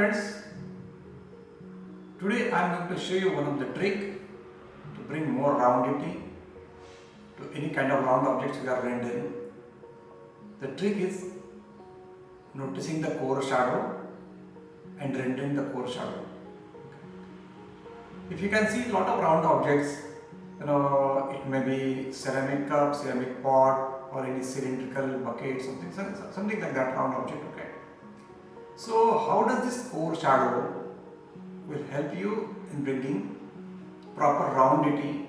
friends, today I am going to show you one of the trick to bring more roundity to any kind of round objects we are rendering. The trick is noticing the core shadow and rendering the core shadow. If you can see a lot of round objects, you know, it may be ceramic cup, ceramic pot or any cylindrical bucket, something, something like that round object, okay. So how does this core shadow will help you in bringing proper roundity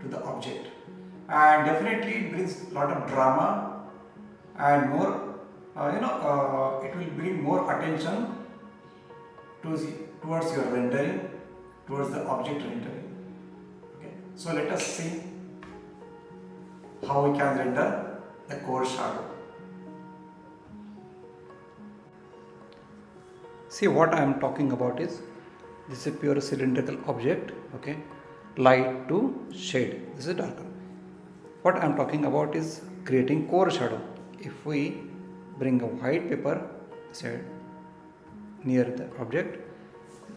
to the object? And definitely it brings a lot of drama and more uh, you know uh, it will bring more attention towards, towards your rendering towards the object rendering. Okay. So let us see how we can render the core shadow see what I am talking about is this is a pure cylindrical object okay? Light to shade. This is darker. What I am talking about is creating core shadow. If we bring a white paper say near the object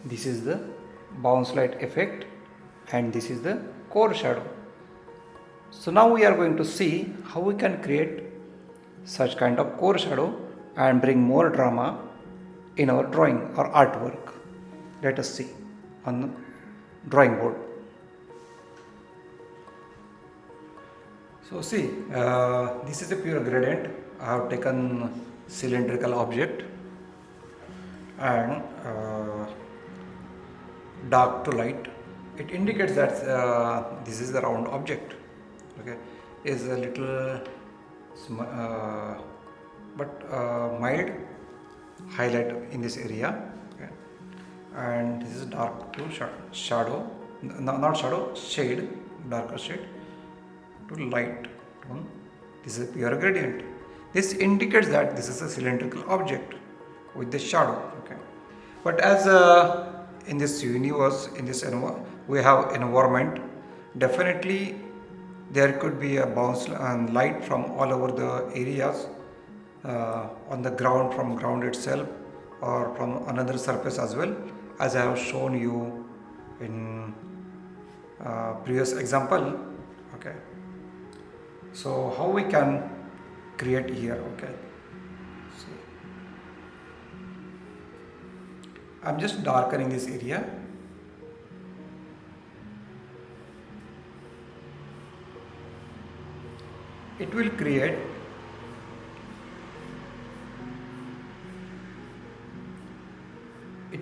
this is the bounce light effect and this is the core shadow. So now we are going to see how we can create such kind of core shadow and bring more drama in our drawing or artwork. Let us see on the drawing board. So see, uh, this is a pure gradient. I have taken cylindrical object and uh, dark to light. It indicates that uh, this is the round object. Okay, is a little uh, but uh, mild highlight in this area. Okay. and this is dark to sh shadow no, not shadow shade darker shade to light tone. This is a pure gradient. This indicates that this is a cylindrical object with the shadow. Okay. But as uh, in this universe in this environment, we have environment definitely there could be a bounce and light from all over the areas. uh, on the ground from ground itself or from another surface as well as I have shown you in uh, previous example. Okay. So how we can create here? Okay. So I'm just darkening this area. It will create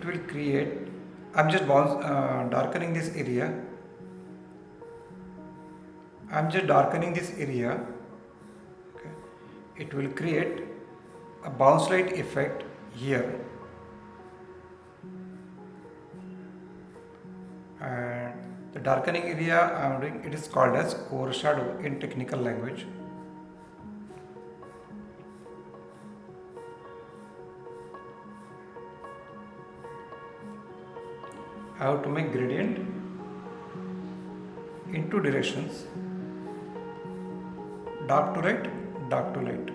it will create I'm just uh, darkening this area. I'm just darkening this area. Okay. it will create a bounce light effect here. And the darkening area I'm doing it is called as core shadow in technical language I have to make gradient in two directions dark to light dark to light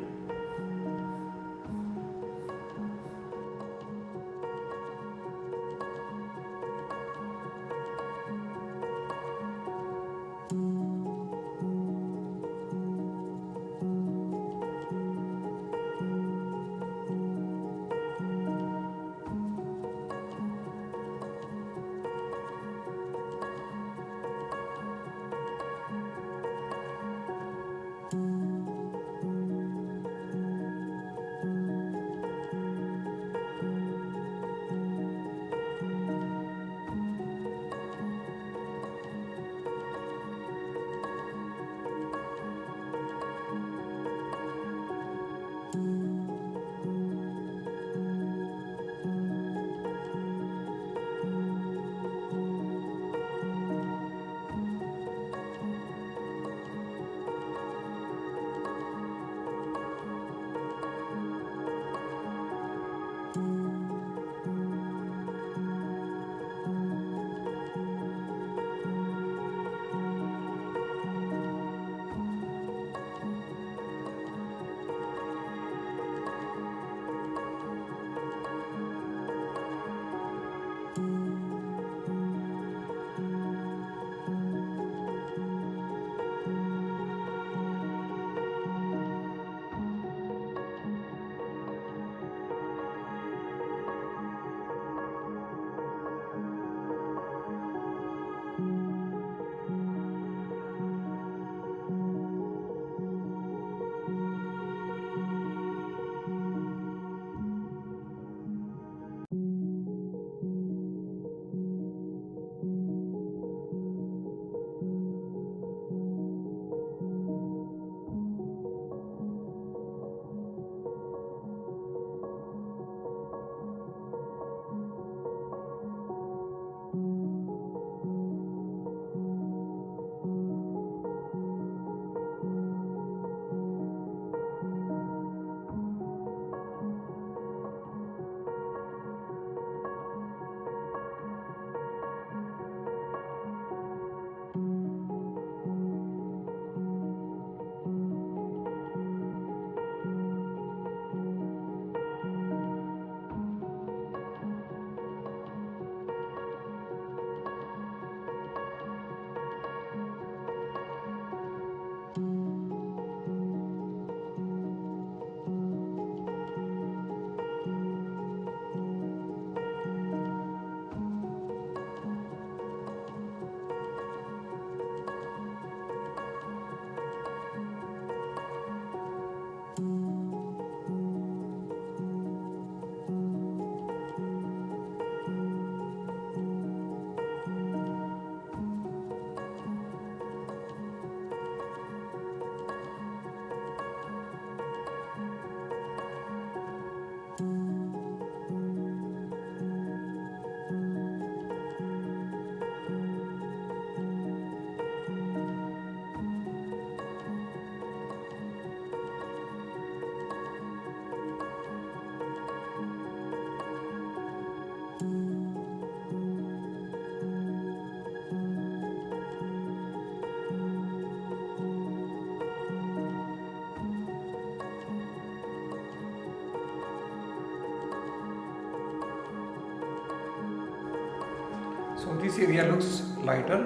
So this area looks lighter.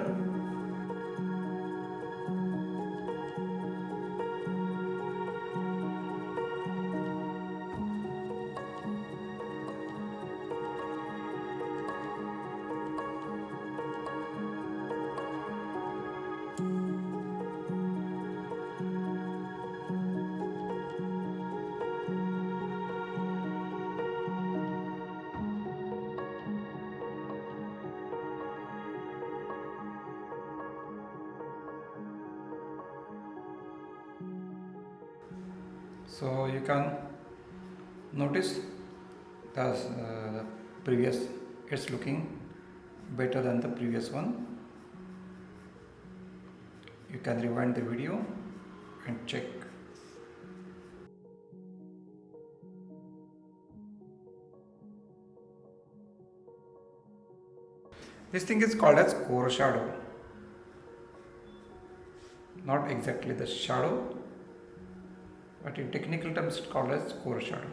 So you can notice the, uh, previous it's looking better than the previous one. You can rewind the video and check. This thing is called as core shadow. Not exactly the shadow, but in technical terms it's called as core shadow.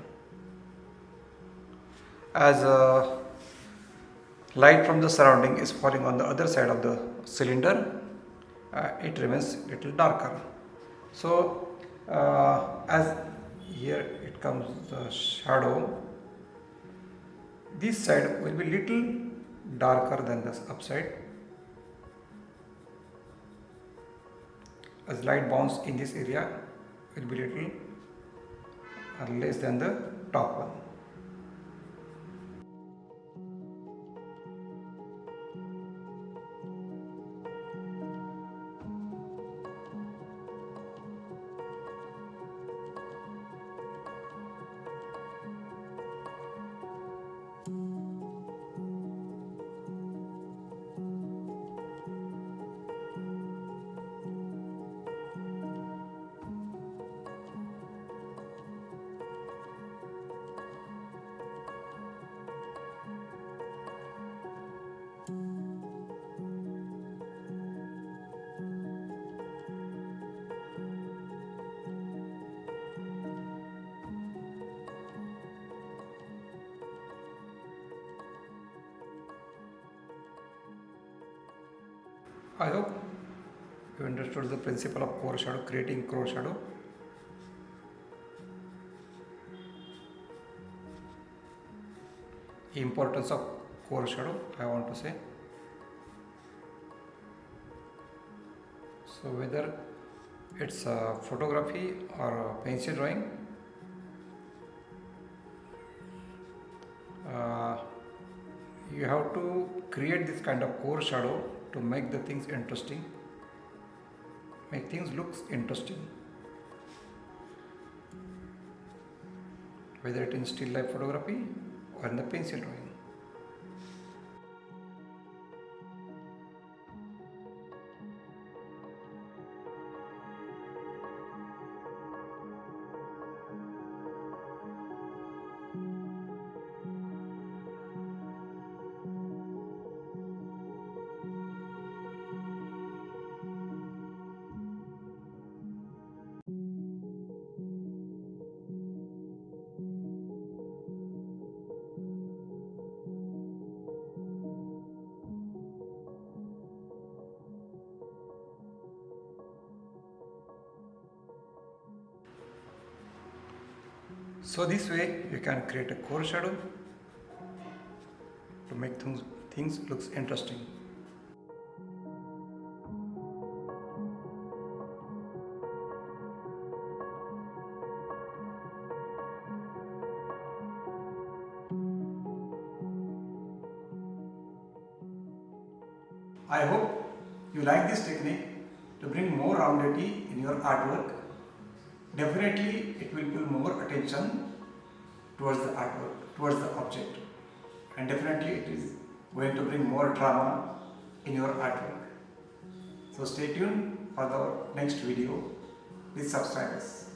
As uh, light from the surrounding is falling on the other side of the cylinder, uh, it remains little darker. So uh, as here it comes the shadow, this side will be little darker than the upside. As light bounce in this area, will be little less than the top one. I hope you understood the principle of core shadow, creating core shadow. Importance of core shadow, I want to say. So whether it's a photography or pencil drawing, uh, you have to create this kind of core shadow to make the things interesting make things looks interesting. Whether it in still life photography or in the pencil drawing So this way you can create a core shadow to make things, things looks interesting. I hope you like this technique to bring more roundity in your artwork definitely it will pull more attention towards the artwork, towards the object and definitely it is going to bring more drama in your artwork. So stay tuned for the next video. Please subscribe us.